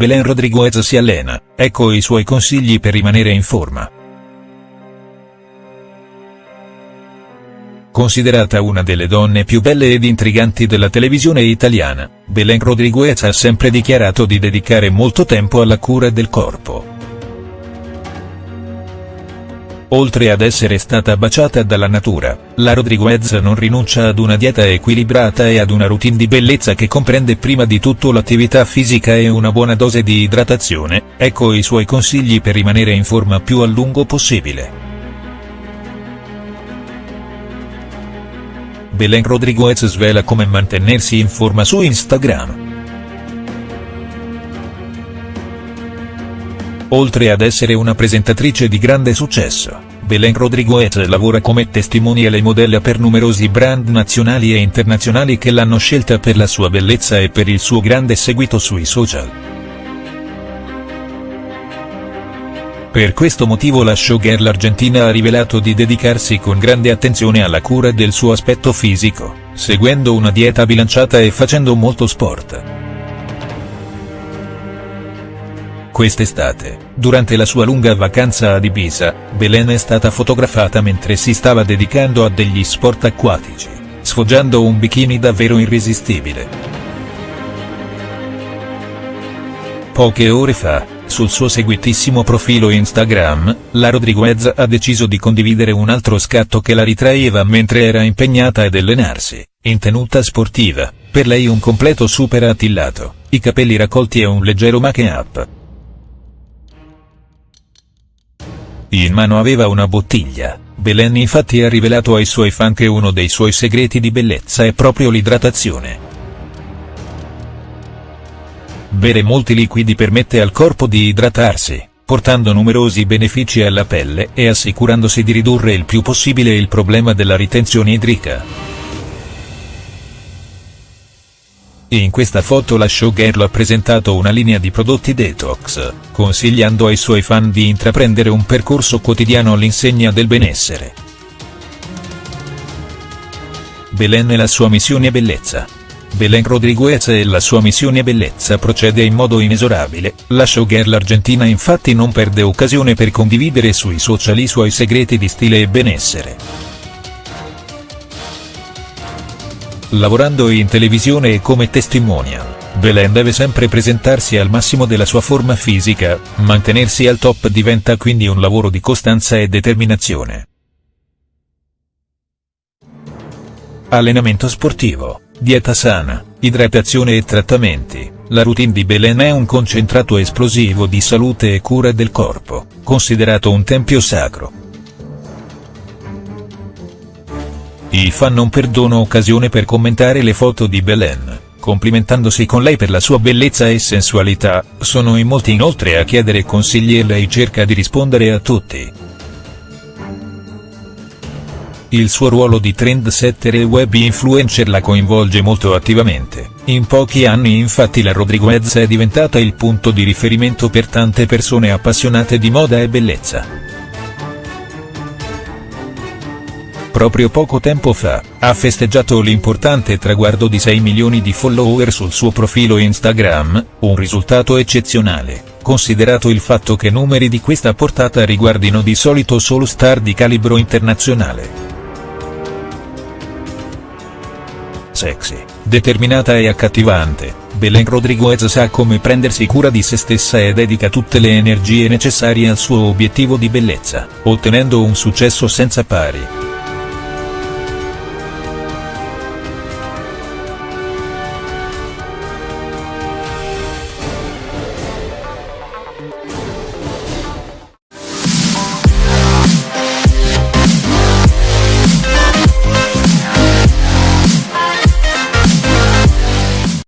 Belen Rodriguez si allena, ecco i suoi consigli per rimanere in forma. Considerata una delle donne più belle ed intriganti della televisione italiana, Belen Rodriguez ha sempre dichiarato di dedicare molto tempo alla cura del corpo. Oltre ad essere stata baciata dalla natura, la Rodriguez non rinuncia ad una dieta equilibrata e ad una routine di bellezza che comprende prima di tutto l'attività fisica e una buona dose di idratazione, ecco i suoi consigli per rimanere in forma più a lungo possibile. Belen Rodriguez svela come mantenersi in forma su Instagram. Oltre ad essere una presentatrice di grande successo, Belen Rodriguez lavora come testimonial e modella per numerosi brand nazionali e internazionali che l'hanno scelta per la sua bellezza e per il suo grande seguito sui social. Per questo motivo la showgirl argentina ha rivelato di dedicarsi con grande attenzione alla cura del suo aspetto fisico, seguendo una dieta bilanciata e facendo molto sport. Quest'estate, durante la sua lunga vacanza ad Ibiza, Belen è stata fotografata mentre si stava dedicando a degli sport acquatici, sfoggiando un bikini davvero irresistibile. Poche ore fa, sul suo seguitissimo profilo Instagram, la Rodriguez ha deciso di condividere un altro scatto che la ritraeva mentre era impegnata ad allenarsi, in tenuta sportiva, per lei un completo super attillato, i capelli raccolti e un leggero make-up. In mano aveva una bottiglia, Belen infatti ha rivelato ai suoi fan che uno dei suoi segreti di bellezza è proprio l'idratazione. Bere molti liquidi permette al corpo di idratarsi, portando numerosi benefici alla pelle e assicurandosi di ridurre il più possibile il problema della ritenzione idrica. In questa foto la showgirl ha presentato una linea di prodotti detox, consigliando ai suoi fan di intraprendere un percorso quotidiano all'insegna del benessere. Belen e la sua missione bellezza. Belen Rodriguez e la sua missione bellezza procede in modo inesorabile, la showgirl argentina infatti non perde occasione per condividere sui social i suoi segreti di stile e benessere. Lavorando in televisione e come testimonial, Belen deve sempre presentarsi al massimo della sua forma fisica, mantenersi al top diventa quindi un lavoro di costanza e determinazione. Allenamento sportivo, dieta sana, idratazione e trattamenti, la routine di Belen è un concentrato esplosivo di salute e cura del corpo, considerato un tempio sacro. I fan non perdono occasione per commentare le foto di Belen, complimentandosi con lei per la sua bellezza e sensualità, sono in molti inoltre a chiedere consigli e lei cerca di rispondere a tutti. Il suo ruolo di trendsetter e web influencer la coinvolge molto attivamente, in pochi anni infatti la Rodriguez è diventata il punto di riferimento per tante persone appassionate di moda e bellezza. Proprio poco tempo fa, ha festeggiato l'importante traguardo di 6 milioni di follower sul suo profilo Instagram, un risultato eccezionale, considerato il fatto che numeri di questa portata riguardino di solito solo star di calibro internazionale. Sexy, determinata e accattivante, Belen Rodriguez sa come prendersi cura di se stessa e dedica tutte le energie necessarie al suo obiettivo di bellezza, ottenendo un successo senza pari.